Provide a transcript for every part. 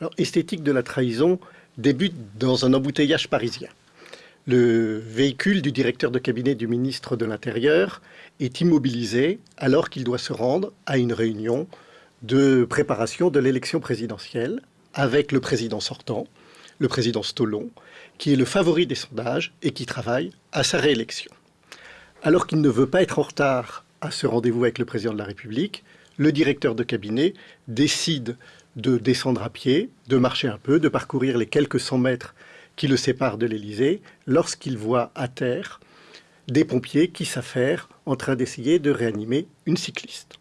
Alors, esthétique de la trahison débute dans un embouteillage parisien. Le véhicule du directeur de cabinet du ministre de l'Intérieur est immobilisé alors qu'il doit se rendre à une réunion de préparation de l'élection présidentielle avec le président sortant, le président Stolon, qui est le favori des sondages et qui travaille à sa réélection. Alors qu'il ne veut pas être en retard à ce rendez-vous avec le président de la République, le directeur de cabinet décide de descendre à pied, de marcher un peu, de parcourir les quelques cent mètres qui le séparent de l'Élysée, lorsqu'il voit à terre des pompiers qui s'affairent en train d'essayer de réanimer une cycliste.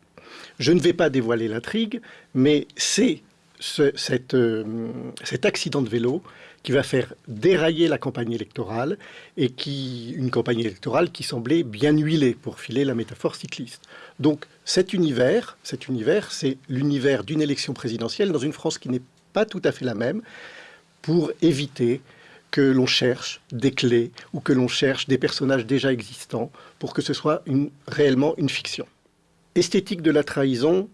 Je ne vais pas dévoiler l'intrigue, mais c'est ce, euh, cet accident de vélo qui va faire dérailler la campagne électorale et qui une campagne électorale qui semblait bien huilée pour filer la métaphore cycliste. Donc cet univers, cet univers, c'est l'univers d'une élection présidentielle dans une France qui n'est pas tout à fait la même pour éviter que l'on cherche des clés ou que l'on cherche des personnages déjà existants pour que ce soit réellement une fiction. Esthétique de la trahison,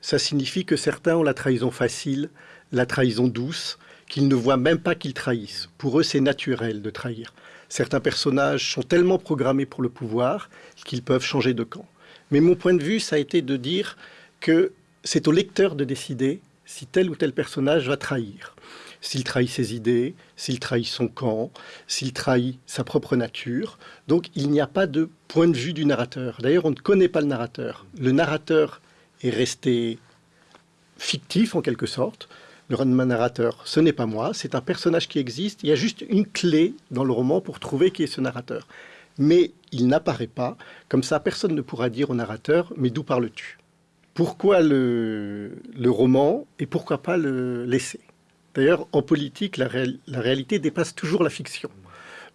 ça signifie que certains ont la trahison facile, la trahison douce, qu'ils ne voient même pas qu'ils trahissent. Pour eux, c'est naturel de trahir. Certains personnages sont tellement programmés pour le pouvoir qu'ils peuvent changer de camp. Mais mon point de vue, ça a été de dire que c'est au lecteur de décider si tel ou tel personnage va trahir. S'il trahit ses idées, s'il trahit son camp, s'il trahit sa propre nature. Donc il n'y a pas de point de vue du narrateur. D'ailleurs, on ne connaît pas le narrateur. Le narrateur est resté fictif en quelque sorte. Le roman narrateur, ce n'est pas moi, c'est un personnage qui existe. Il y a juste une clé dans le roman pour trouver qui est ce narrateur. Mais il n'apparaît pas. Comme ça, personne ne pourra dire au narrateur, mais d'où parles-tu? Pourquoi le, le, roman et pourquoi pas le laisser D'ailleurs, en politique, la, la réalité dépasse toujours la fiction.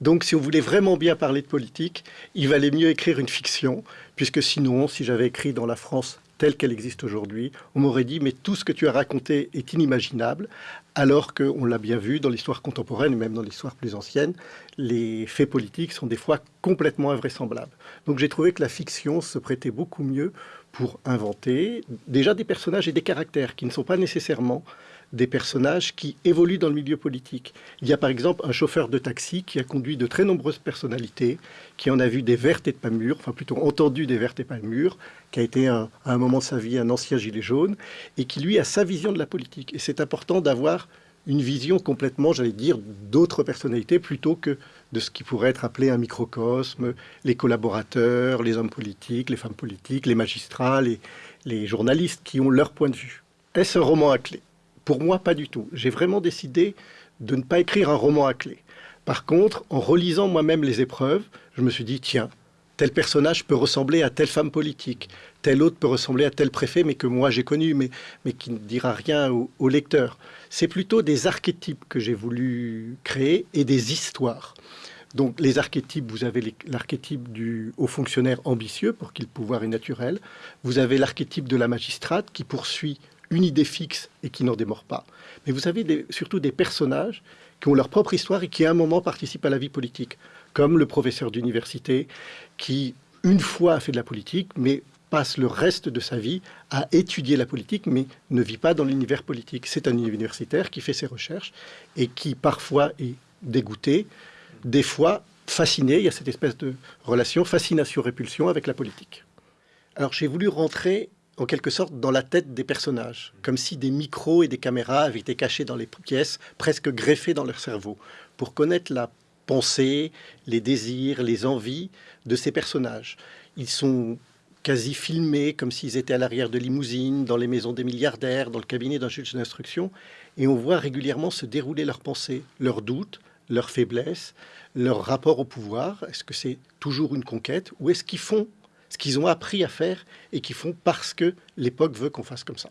Donc, si on voulait vraiment bien parler de politique, il valait mieux écrire une fiction, puisque sinon, si j'avais écrit dans la France telle qu'elle existe aujourd'hui, on m'aurait dit mais tout ce que tu as raconté est inimaginable, alors qu'on l'a bien vu dans l'histoire contemporaine et même dans l'histoire plus ancienne, les faits politiques sont des fois complètement invraisemblables. Donc j'ai trouvé que la fiction se prêtait beaucoup mieux pour inventer déjà des personnages et des caractères qui ne sont pas nécessairement des personnages qui évoluent dans le milieu politique. Il y a par exemple un chauffeur de taxi qui a conduit de très nombreuses personnalités, qui en a vu des vertes et pas mûres, enfin plutôt entendu des vertes et pas mûres, qui a été à un moment de sa vie un ancien gilet jaune, et qui lui a sa vision de la politique. Et c'est important d'avoir une vision complètement, j'allais dire, d'autres personnalités plutôt que de ce qui pourrait être appelé un microcosme, les collaborateurs, les hommes politiques, les femmes politiques, les magistrats, les, les journalistes qui ont leur point de vue. Est-ce un roman à clé? Pour moi, pas du tout. J'ai vraiment décidé de ne pas écrire un roman à clé. Par contre, en relisant moi-même les épreuves, je me suis dit, tiens, tel personnage peut ressembler à telle femme politique, tel autre peut ressembler à tel préfet, mais que moi j'ai connu, mais, mais qui ne dira rien au, au lecteur. C'est plutôt des archétypes que j'ai voulu créer et des histoires. Donc les archétypes, vous avez l'archétype du haut fonctionnaire ambitieux pour qui le pouvoir est naturel. Vous avez l'archétype de la magistrate qui poursuit une idée fixe et qui n'en démord pas. Mais vous avez surtout des personnages qui ont leur propre histoire et qui à un moment participent à la vie politique, comme le professeur d'université qui, une fois, a fait de la politique, mais passe le reste de sa vie à étudier la politique, mais ne vit pas dans l'univers politique. C'est un universitaire qui fait ses recherches et qui parfois est dégoûté, des fois fasciné. Il y a cette espèce de relation fascination-répulsion avec la politique. Alors j'ai voulu rentrer en quelque sorte dans la tête des personnages, comme si des micros et des caméras avaient été cachés dans les pièces, presque greffés dans leur cerveau, pour connaître la pensée, les désirs, les envies de ces personnages. Ils sont quasi filmés comme s'ils étaient à l'arrière de limousines, dans les maisons des milliardaires, dans le cabinet d'un juge d'instruction, et on voit régulièrement se dérouler leurs pensées, leurs doutes, leurs faiblesses, leur rapport au pouvoir. Est-ce que c'est toujours une conquête ou est-ce qu'ils font ce qu'ils ont appris à faire et qu'ils font parce que l'époque veut qu'on fasse comme ça.